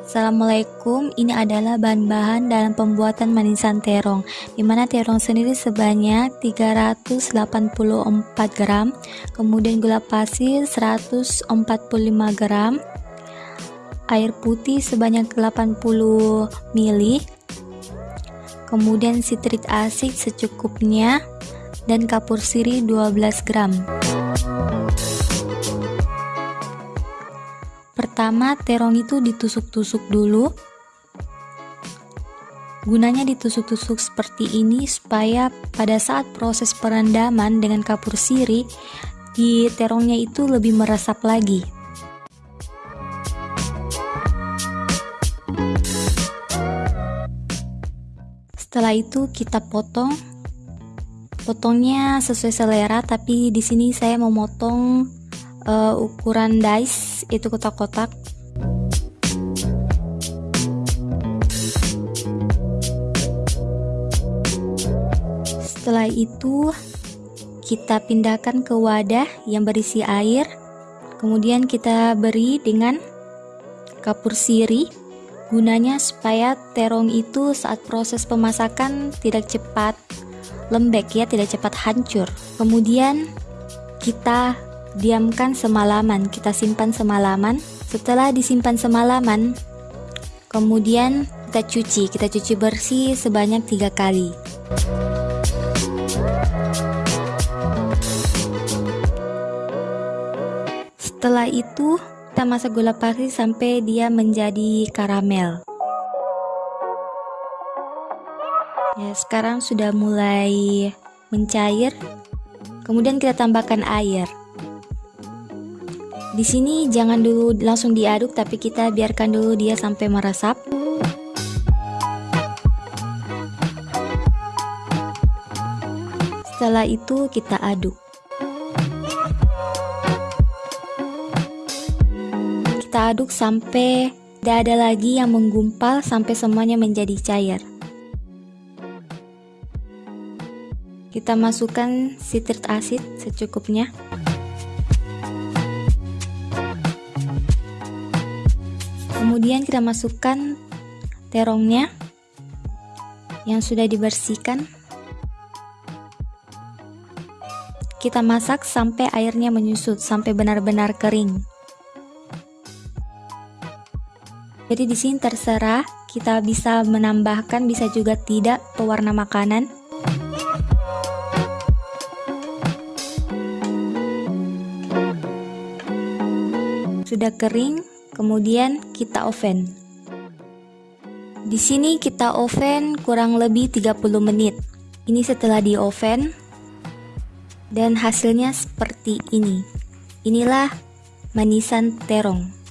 Assalamualaikum, ini adalah bahan-bahan dalam pembuatan manisan terong Di mana terong sendiri sebanyak 384 gram Kemudian gula pasir 145 gram Air putih sebanyak 80 ml Kemudian sitrik asid secukupnya Dan kapur sirih 12 gram Pertama, terong itu ditusuk-tusuk dulu. Gunanya ditusuk-tusuk seperti ini supaya pada saat proses perendaman dengan kapur sirih, di terongnya itu lebih meresap lagi. Setelah itu kita potong. Potongnya sesuai selera, tapi di sini saya memotong uh, ukuran dice itu kotak-kotak. Setelah itu kita pindahkan ke wadah yang berisi air. Kemudian kita beri dengan kapur siri gunanya supaya terong itu saat proses pemasakan tidak cepat lembek ya tidak cepat hancur. Kemudian kita diamkan semalaman kita simpan semalaman. Setelah disimpan semalaman kemudian kita cuci. Kita cuci bersih sebanyak tiga kali. Setelah itu kita masak gula pasir sampai dia menjadi karamel. Ya sekarang sudah mulai mencair. Kemudian kita tambahkan air di sini jangan dulu langsung diaduk tapi kita biarkan dulu dia sampai meresap. Setelah itu kita aduk. Kita aduk sampai tidak ada lagi yang menggumpal sampai semuanya menjadi cair. Kita masukkan sitrit asid secukupnya. Kemudian kita masukkan terongnya yang sudah dibersihkan. Kita masak sampai airnya menyusut sampai benar-benar kering. Jadi di sini terserah kita bisa menambahkan bisa juga tidak pewarna makanan. Sudah kering kemudian kita oven. Di sini kita oven kurang lebih 30 menit. Ini setelah di oven dan hasilnya seperti ini. Inilah manisan terong.